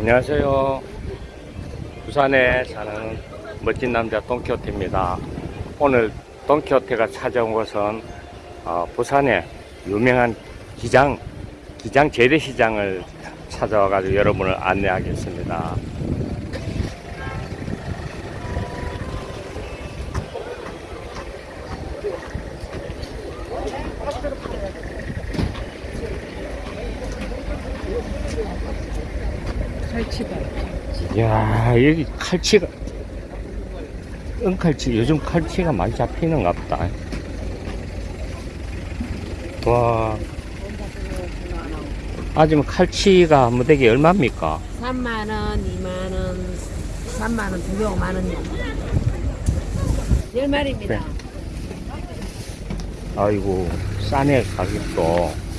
안녕하세요. 부산에 사는 멋진 남자 돈키호테입니다. 오늘 돈키호테가 찾아온 곳은 어, 부산의 유명한 기장, 기장 재래시장을 찾아와 가지고 여러분을 안내하겠습니다. 갈치가 이야, 여기 칼치가, 은칼치, 요즘 칼치가 많이 잡히는가 보다. 와, 아지금 칼치가 무대기 얼마입니까? 3만 원, 2만 원, 3만 원, 두 명, 만 원. 열 마리입니다. 네. 아이고, 싸네, 가격도.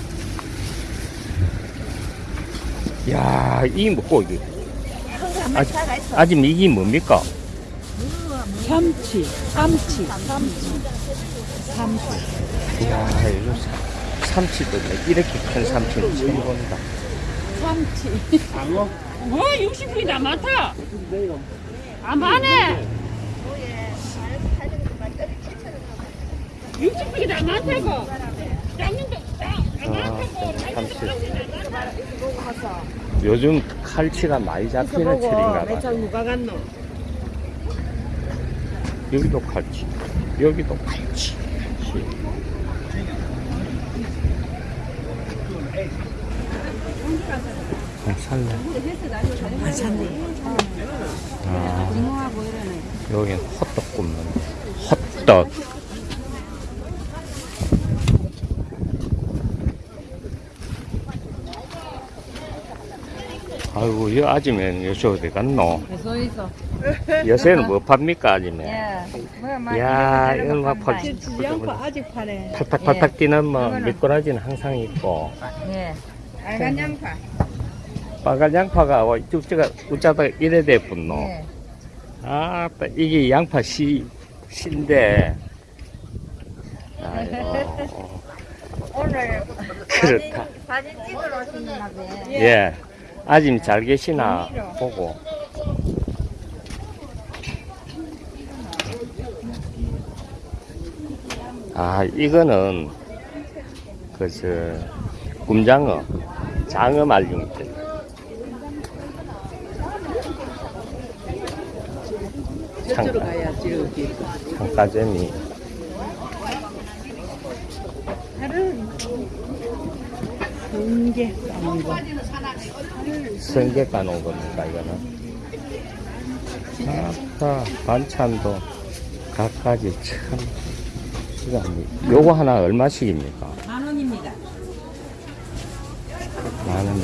야, 이게 뭐고, 이게? 아직, 아직 이게 뭡니까? 참치, 참치, 참치, 참치. 이야, 이거 사- 삼치도 내- 이렇게 큰 삼치는 처음 본다. 참치. 뭐 60분이 나 많다. 아 많네. 60분이 나 많다고. 장님도 아, 삼치. 요즘 칼치가 많이 잡히는 철인가 봐. 여기도 칼치. 여기도 칼치. 어, 살래. 아 샀네. 아. 여긴 호떡 굽는데. 호떡. 아이고, 이 아줌마는 요새 어디 갔노? 서 있어. 요새는 뭐 팝니까, 아줌마? 예. 이야, 이건 막 펄, 양파 아직 파네. 팔팔팔팔 뛰는 뭐 미꾸라지는 항상 있고 예. 빨간 양파. 빨간 양파가 와 쭉쭉 우짜다 이래 돼 분노 예. 아또 이게 양파 씨 씨인데 아이고 오늘 그렇다 사진 찍으러 봐요. 예 아짐 잘 계시나 보고. 아 이거는 그저 꿈장어 장어 말용들 저쪽으로 가야지 여기. 창가재미 공개 까는 거. 성게 까놓은 겁니까 이거는 아까 반찬도 갖가지 참 이거 요거 하나 얼마씩입니까? 만 원입니다. 만 원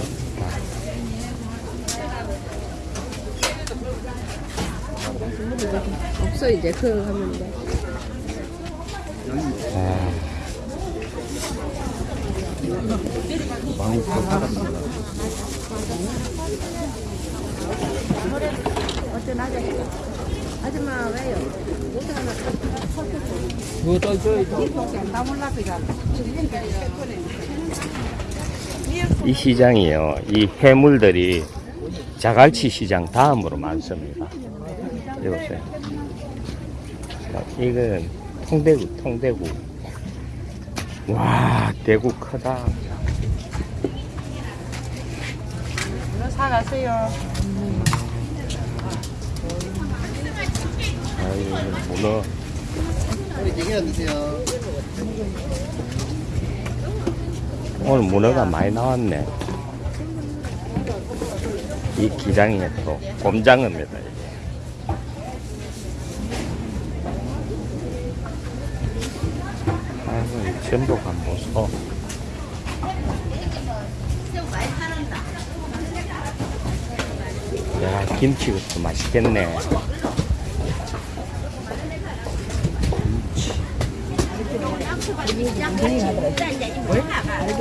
없어 이제 그거 하면 돼. 어떤 아저씨? 아줌마 왜요? 옷 하나. 이 시장이요. 이 해물들이 자갈치 시장 다음으로 많습니다. 여기 보세요. 자, 이건 통대구, 통대구. 와, 대구 크다. 사가세요. 아유, 문어. 오늘 문어가 많이 나왔네. 이 기장이 또 곰장어입니다. 이게. 아이고, 이 전복 한번 서. 야, 김치 그것도 맛있겠네.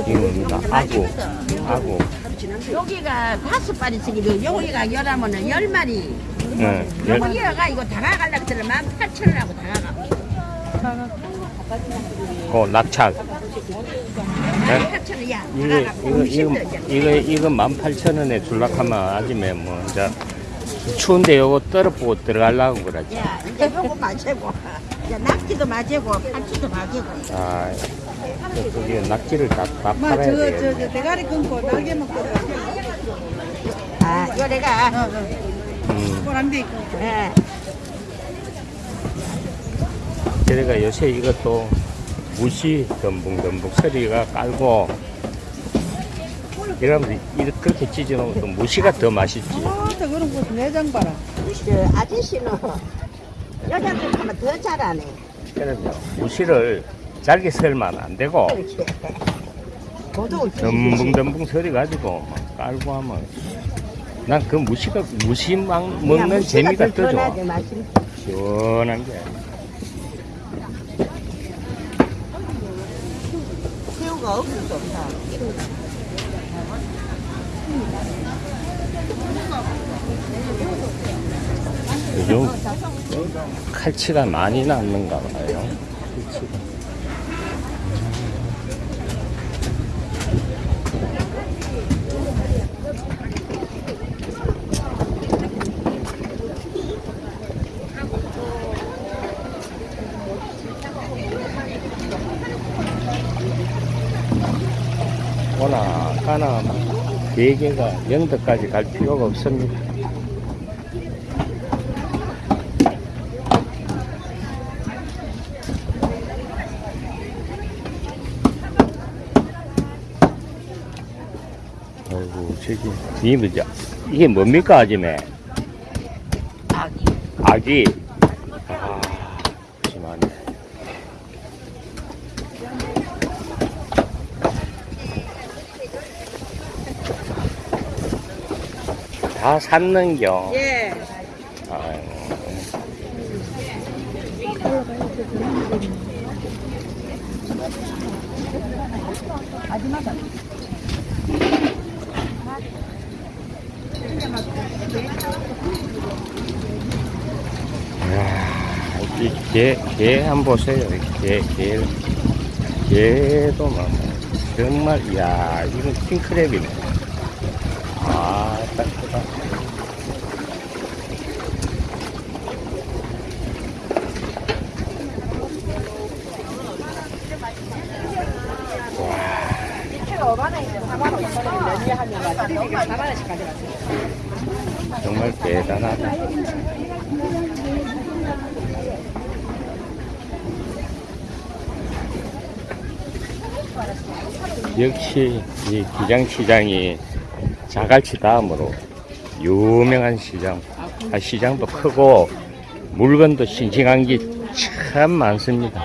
이겁니다. 아구, 아구. 여기가 다섯 마리 쓰기도 여기가 열하면은 열 마리. 응. 열- 여기가 이거 다가가려고 들으면 만 팔천 원 하고 다가가. 그 낙착. 만 네? 8천 원이야. 이거 이거 이거 이거 이거 이거 18,000원에 줄락하면 아침에 뭐 이제 추운데 요거 떨어보고 들어가려고 그러지. 야, 이제 요거 맞이고. 야, 낙지도 맞이고, 팔치도 맞이고. 아, 저, 저기 낙지를 다, 다 마, 팔아야 저, 저, 돼. 저 대가리 끊고 날개 먹거든. 아, 이거 내가, 어, 어. 음, 있고. 예. 그러니까 요새 이것도 무시 덤붕덤붕 소리가 깔고 이러면 이렇게 그렇게 찢어놓으면 또 무시가 더 맛있지. 아, 저 그런 거 내장 봐라. 저 아저씨는 여자들 하면 더 잘하네. 그럼요. 무시를 잘게 썰면 안 되고 덤붕덤붕 소리 가지고 막 깔고 하면 난 그 무시가 무시 막 먹는 재미가 더 좋아. 맛있 시원한 게. 새우가 없어 좋다. 요즘 칼치가 많이 남는가 봐요. 오나 가나 대개가 영덕까지 갈 필요가 없습니다. 아이고 저기 이 뭐죠? 이게 뭡니까 아줌에? 아기. 아기. 아, 심하네. 다 샀는겨. 예. 아이고. 이야, 이 개, 개 한번 보세요. 이 개, 개. 개도 막, 정말, 이야, 이건 킹크랩이네. 아, 딱 크다. 정말 대단하다. 역시 이 기장시장이 자갈치 다음으로 유명한 시장. 아, 시장도 크고 물건도 싱싱한 게 참 많습니다.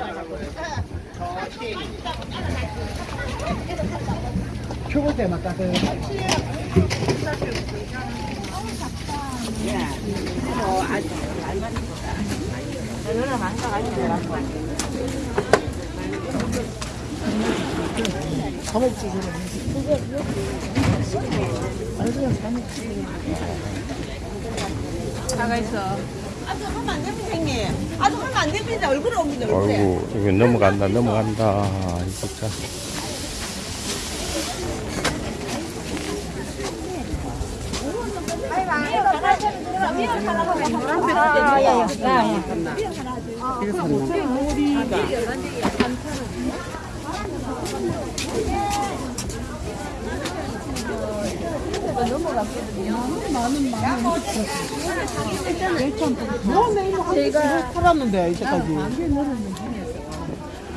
아주 하면 안 됩니다, 형님. 아주 하면 안 됩니다. 얼굴 옵니다, 얼굴에. 아이고, 이거 넘어간다, 넘어간다. 이 진짜.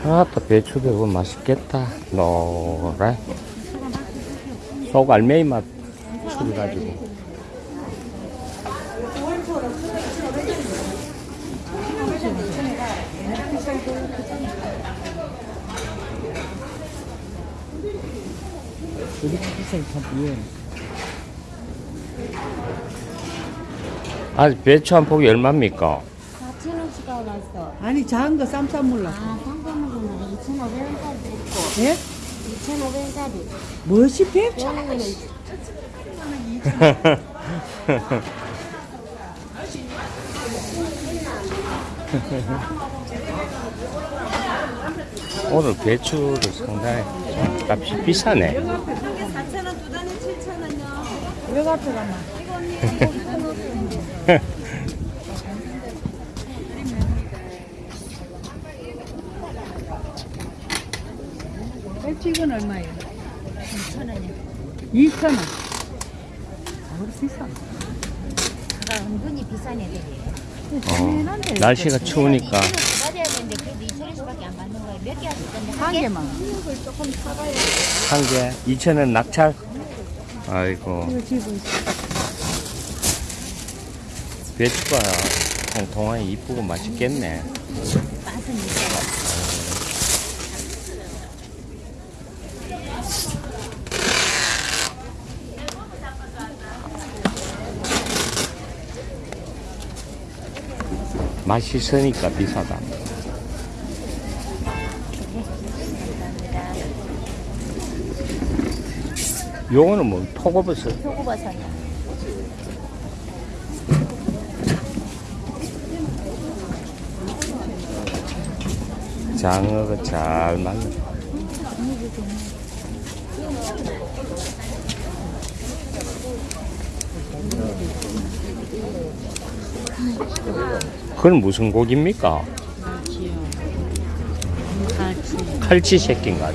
아, 또 배추 배고 맛있겠다. 노래. 속 알맹이 맛 줄여가지고. 비싸게 참 예. 아, 배추 한 폭이 얼마입니까? 4,000원씩 나왔어. 아니 작은 거 쌈쌈 몰라. 아, 상관없는 2,500원짜리 있고, 예? 2,500원짜리. 무엇이 배? 이거는 오늘 배추를 상당히 좀 값이 비싸네. 이게 4,000원, 두 단에 7,000원요. 왜 앞에 가나? 배치 이건 얼마예요? 2,000원이요. 2,000원. 아, 그럴 수 있어. 은근히 비싼 애들이에요. 어, 날씨가 추우니까 받아야 되는데 그래도 2천원씩밖에 안 받는 거예요. 몇 개 건데? 한개 2,000원 낙찰. 아이고. 배추가 통통하게 이쁘고 맛있겠네. 맛있으니까 비싸다. 요거는 뭐 표고버섯. 표고버섯이요. 장어가 잘 맞네. 그건 무슨 고기입니까? 칼치 새끼인가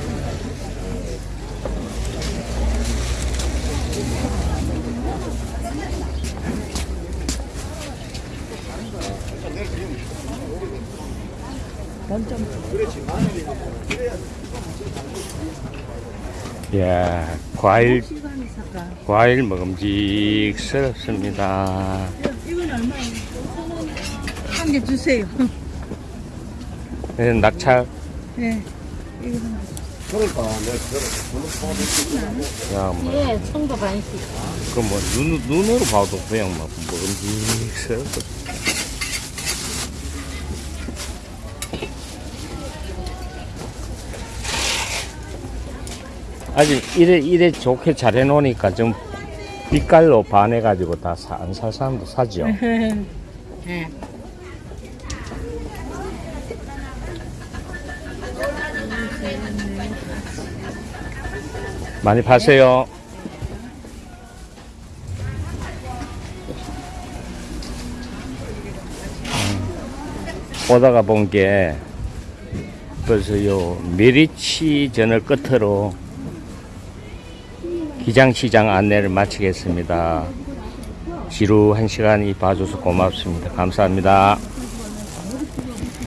예, 과일, 과일 먹음직스럽습니다. 이건 얼마예요? 한 개 주세요. 예, 낙찰, 네. 이거 야, 뭐, 예, 청도 반씩. 그 뭐, 눈, 눈으로 봐도 그냥 막 먹음직스럽 아직 이래, 이래 좋게 잘 해놓으니까 좀 빛깔로 반해가지고 다 안 살 사람도 사죠. 네. 많이 파세요. 음, 오다가 본 게 벌써 요 메리치 전을 끝으로 기장시장 안내를 마치겠습니다. 지루한 시간이 봐줘서 고맙습니다. 감사합니다.